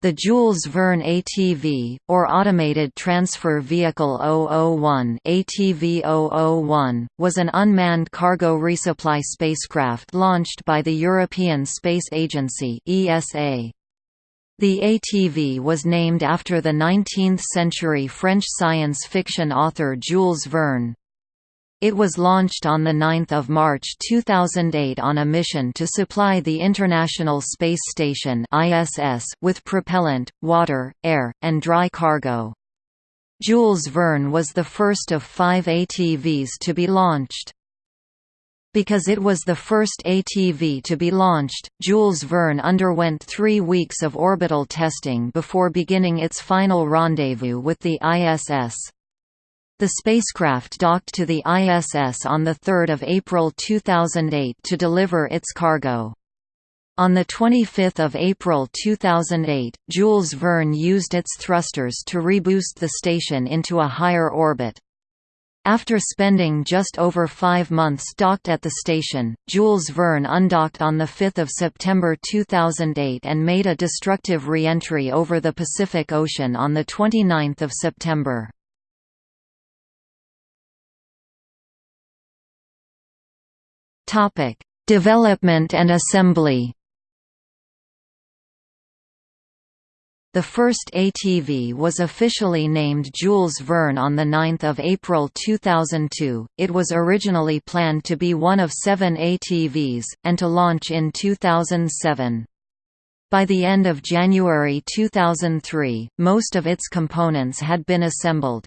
The Jules Verne ATV, or Automated Transfer Vehicle 001 ATV 001, was an unmanned cargo resupply spacecraft launched by the European Space Agency ESA. The ATV was named after the 19th-century French science fiction author Jules Verne. It was launched on 9 March 2008 on a mission to supply the International Space Station with propellant, water, air, and dry cargo. Jules Verne was the first of five ATVs to be launched. Because it was the first ATV to be launched, Jules Verne underwent three weeks of orbital testing before beginning its final rendezvous with the ISS. The spacecraft docked to the ISS on 3 April 2008 to deliver its cargo. On 25 April 2008, Jules Verne used its thrusters to reboost the station into a higher orbit. After spending just over five months docked at the station, Jules Verne undocked on 5 September 2008 and made a destructive re-entry over the Pacific Ocean on 29 September. Topic: Development and assembly. The first ATV was officially named Jules Verne on 9 April 2002. It was originally planned to be one of seven ATVs, and to launch in 2007. By the end of January 2003, most of its components had been assembled.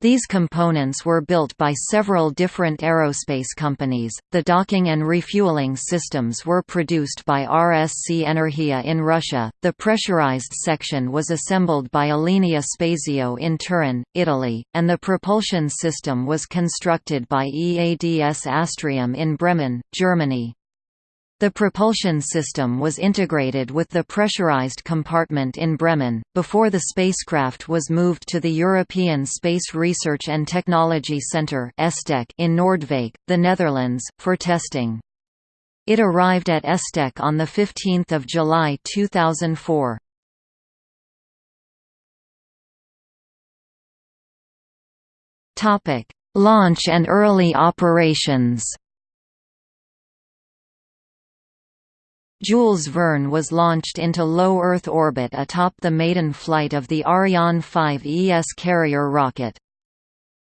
These components were built by several different aerospace companies. The docking and refueling systems were produced by RSC Energia in Russia. The pressurized section was assembled by Alenia Spazio in Turin, Italy, and the propulsion system was constructed by EADS Astrium in Bremen, Germany. The propulsion system was integrated with the pressurized compartment in Bremen, before the spacecraft was moved to the European Space Research and Technology Centre in Noordwijk, the Netherlands, for testing. It arrived at ESTEC on 15 July 2004. Launch and early operations Jules Verne was launched into low Earth orbit atop the maiden flight of the Ariane 5 ES carrier rocket.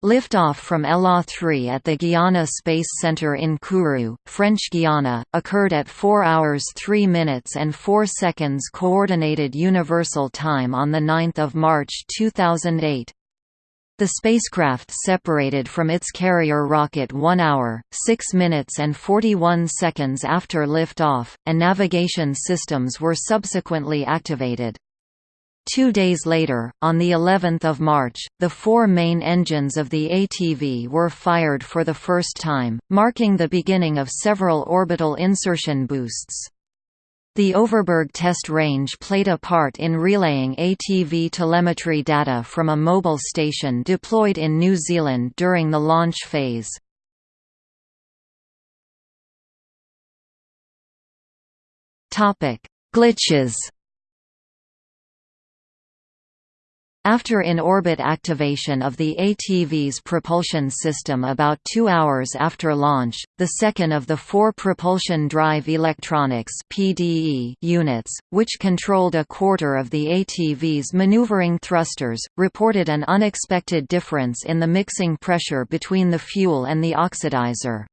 Liftoff from ELA 3 at the Guiana Space Center in Kourou, French Guiana, occurred at 4 hours 3 minutes and 4 seconds Coordinated Universal Time on 9 March 2008. The spacecraft separated from its carrier rocket 1 hour, 6 minutes and 41 seconds after liftoff, and navigation systems were subsequently activated. Two days later, on the 11th of March, the four main engines of the ATV were fired for the first time, marking the beginning of several orbital insertion boosts. The Overberg test range played a part in relaying ATV telemetry data from a mobile station deployed in New Zealand during the launch phase. Glitches After in-orbit activation of the ATV's propulsion system about two hours after launch, the second of the four propulsion drive electronics PDE units, which controlled a quarter of the ATV's maneuvering thrusters, reported an unexpected difference in the mixing pressure between the fuel and the oxidizer.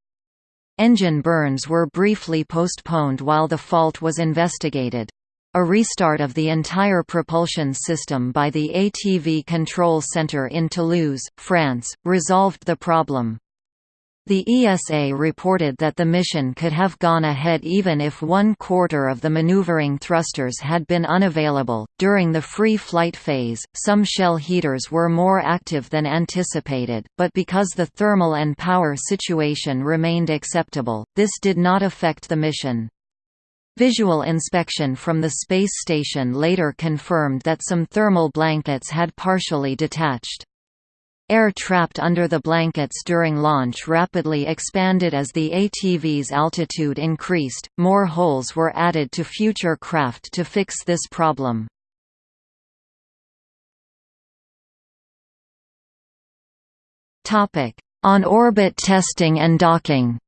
Engine burns were briefly postponed while the fault was investigated. A restart of the entire propulsion system by the ATV Control Center in Toulouse, France, resolved the problem. The ESA reported that the mission could have gone ahead even if one quarter of the maneuvering thrusters had been unavailable. During the free flight phase, some shell heaters were more active than anticipated, but because the thermal and power situation remained acceptable, this did not affect the mission. Visual inspection from the space station later confirmed that some thermal blankets had partially detached. Air trapped under the blankets during launch rapidly expanded as the ATV's altitude increased, more holes were added to future craft to fix this problem. On-orbit testing and docking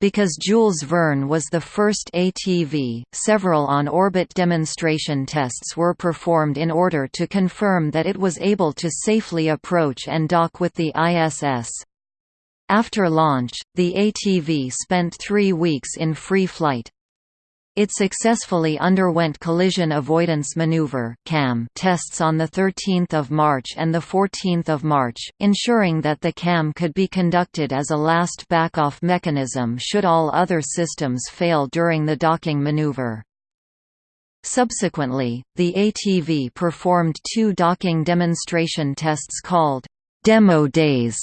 Because Jules Verne was the first ATV, several on-orbit demonstration tests were performed in order to confirm that it was able to safely approach and dock with the ISS. After launch, the ATV spent three weeks in free flight. It successfully underwent collision avoidance maneuver (CAM) tests on the 13th of March and the 14th of March, ensuring that the CAM could be conducted as a last backoff mechanism should all other systems fail during the docking maneuver. Subsequently, the ATV performed two docking demonstration tests called demo days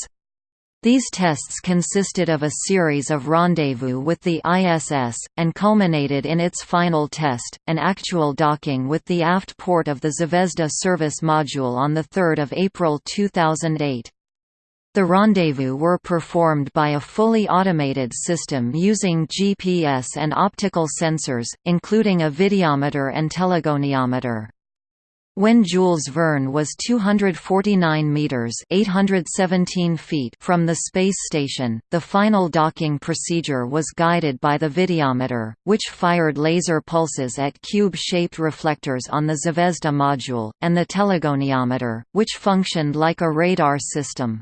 these tests consisted of a series of rendezvous with the ISS, and culminated in its final test, an actual docking with the aft port of the Zvezda service module on 3 April 2008. The rendezvous were performed by a fully automated system using GPS and optical sensors, including a videometer and telegoniometer. When Jules Verne was 249 meters (817 feet) from the space station, the final docking procedure was guided by the videometer, which fired laser pulses at cube-shaped reflectors on the Zvezda module, and the telegoniometer, which functioned like a radar system.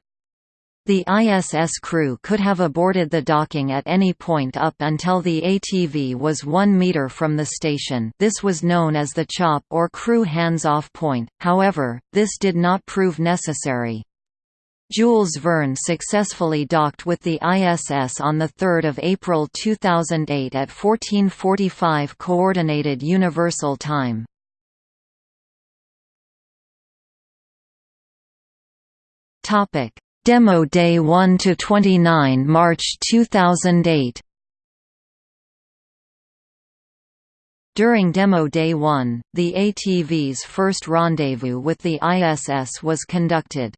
The ISS crew could have aborted the docking at any point up until the ATV was 1 meter from the station this was known as the CHOP or crew hands-off point, however, this did not prove necessary. Jules Verne successfully docked with the ISS on 3 April 2008 at 1445 Coordinated Universal Time. Topic Demo Day 1 to 29 March 2008. During Demo Day 1, the ATV's first rendezvous with the ISS was conducted.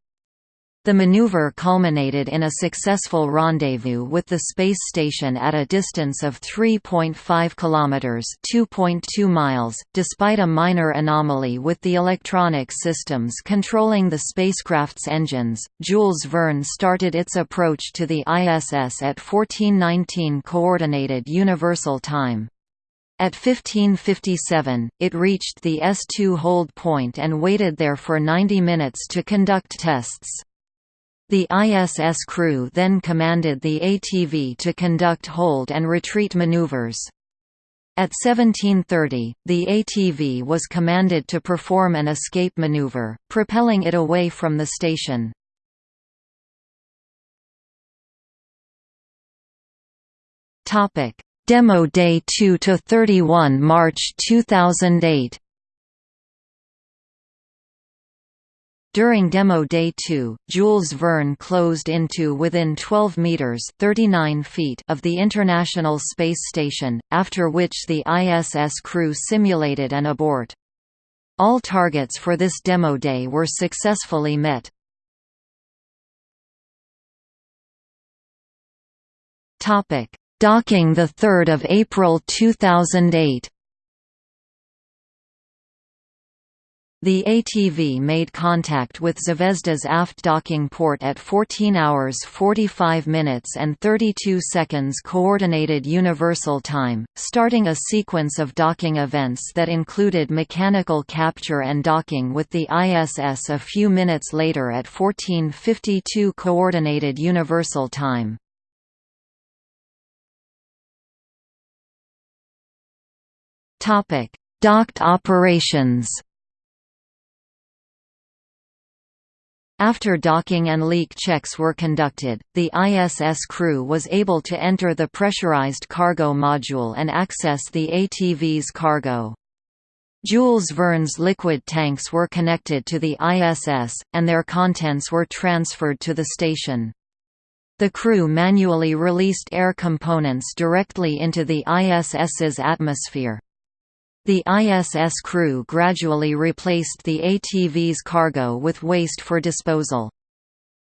The maneuver culminated in a successful rendezvous with the space station at a distance of 3.5 kilometers (2.2 miles), despite a minor anomaly with the electronic systems controlling the spacecraft's engines. Jules Verne started its approach to the ISS at 1419 coordinated universal time. At 1557, it reached the S2 hold point and waited there for 90 minutes to conduct tests. The ISS crew then commanded the ATV to conduct hold and retreat maneuvers. At 1730, the ATV was commanded to perform an escape maneuver, propelling it away from the station. Demo Day 2 to 31 March 2008. During Demo Day 2, Jules Verne closed into within 12 meters (39 feet) of the International Space Station, after which the ISS crew simulated an abort. All targets for this demo day were successfully met. Topic: Docking the 3rd of April 2008. The ATV made contact with Zvezda's aft docking port at 14 hours 45 minutes and 32 seconds Coordinated Universal Time, starting a sequence of docking events that included mechanical capture and docking with the ISS a few minutes later at 1452 Coordinated Universal Time. Docked operations After docking and leak checks were conducted, the ISS crew was able to enter the pressurized cargo module and access the ATV's cargo. Jules Verne's liquid tanks were connected to the ISS, and their contents were transferred to the station. The crew manually released air components directly into the ISS's atmosphere. The ISS crew gradually replaced the ATV's cargo with waste for disposal.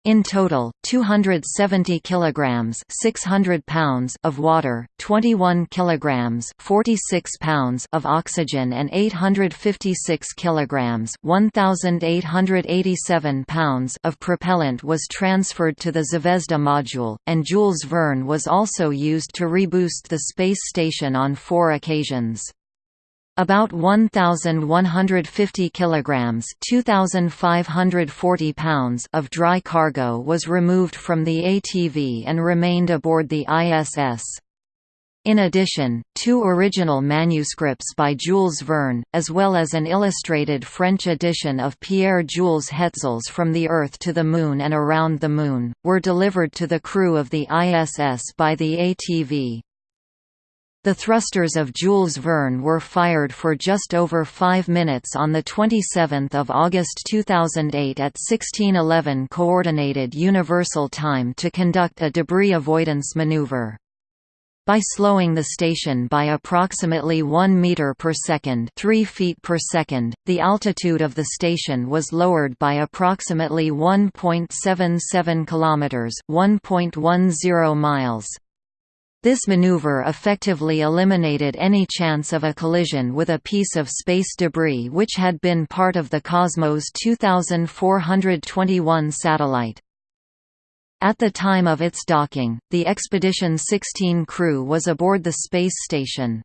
In total, 270 kilograms, 600 pounds of water, 21 kilograms, 46 pounds of oxygen and 856 kilograms, 1887 pounds of propellant was transferred to the Zvezda module, and Jules Verne was also used to reboost the space station on four occasions. About 1150 kilograms, 2540 pounds of dry cargo was removed from the ATV and remained aboard the ISS. In addition, two original manuscripts by Jules Verne, as well as an illustrated French edition of Pierre-Jules Hetzel's From the Earth to the Moon and Around the Moon, were delivered to the crew of the ISS by the ATV. The thrusters of Jules Verne were fired for just over five minutes on 27 August 2008 at 1611 Coordinated Universal Time to conduct a debris avoidance maneuver. By slowing the station by approximately 1 meter per second, 3 feet per second, the altitude of the station was lowered by approximately 1.77 kilometers, 1.10 miles. This maneuver effectively eliminated any chance of a collision with a piece of space debris which had been part of the Cosmos 2421 satellite. At the time of its docking, the Expedition 16 crew was aboard the space station.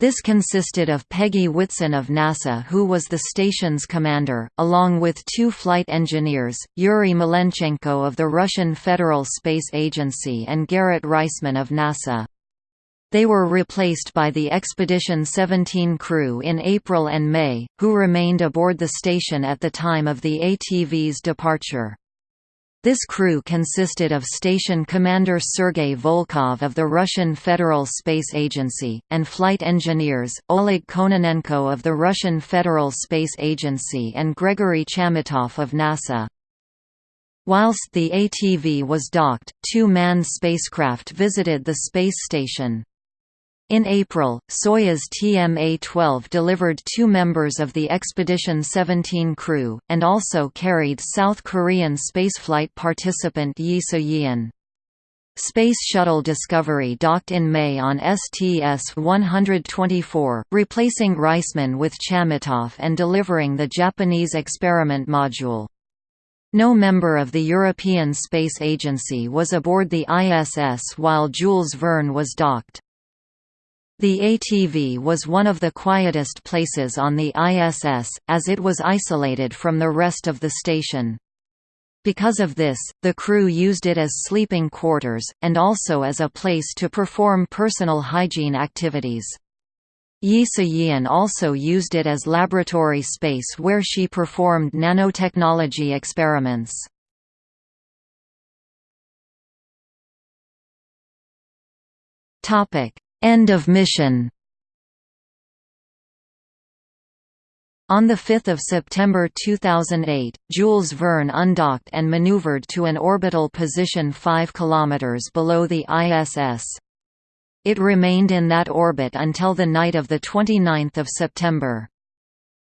This consisted of Peggy Whitson of NASA who was the station's commander, along with two flight engineers, Yuri Malenchenko of the Russian Federal Space Agency and Garrett Reisman of NASA. They were replaced by the Expedition 17 crew in April and May, who remained aboard the station at the time of the ATV's departure. This crew consisted of station commander Sergei Volkov of the Russian Federal Space Agency, and flight engineers, Oleg Kononenko of the Russian Federal Space Agency and Gregory Chamitoff of NASA. Whilst the ATV was docked, two manned spacecraft visited the space station. In April, Soyuz TMA-12 delivered two members of the Expedition 17 crew, and also carried South Korean spaceflight participant Yi So-yeon. Space Shuttle Discovery docked in May on STS-124, replacing Reisman with Chamitoff and delivering the Japanese experiment module. No member of the European Space Agency was aboard the ISS while Jules Verne was docked. The ATV was one of the quietest places on the ISS, as it was isolated from the rest of the station. Because of this, the crew used it as sleeping quarters, and also as a place to perform personal hygiene activities. Yi So-yeon also used it as laboratory space where she performed nanotechnology experiments. Topic: End of mission On 5 September 2008, Jules Verne undocked and maneuvered to an orbital position 5 km below the ISS. It remained in that orbit until the night of 29 September.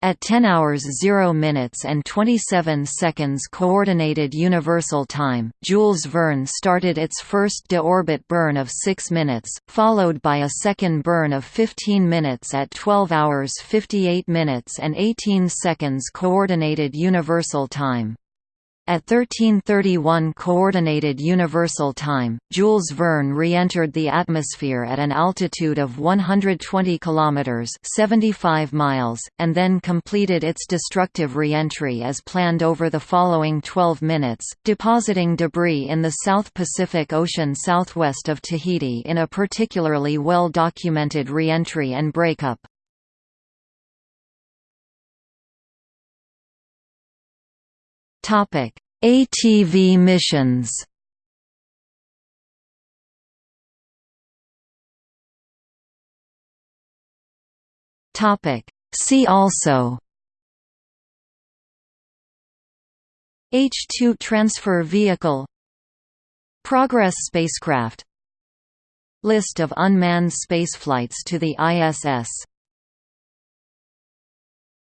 At 10 hours 0 minutes and 27 seconds Coordinated Universal Time, Jules Verne started its first de-orbit burn of 6 minutes, followed by a second burn of 15 minutes at 12 hours 58 minutes and 18 seconds Coordinated Universal Time. At 1331 Coordinated Universal Time, Jules Verne re-entered the atmosphere at an altitude of 120 km 75 miles, and then completed its destructive re-entry as planned over the following 12 minutes, depositing debris in the South Pacific Ocean southwest of Tahiti in a particularly well-documented re-entry and breakup. ATV missions. Topic: See also. H-2 transfer vehicle. Progress spacecraft. List of unmanned spaceflights to the ISS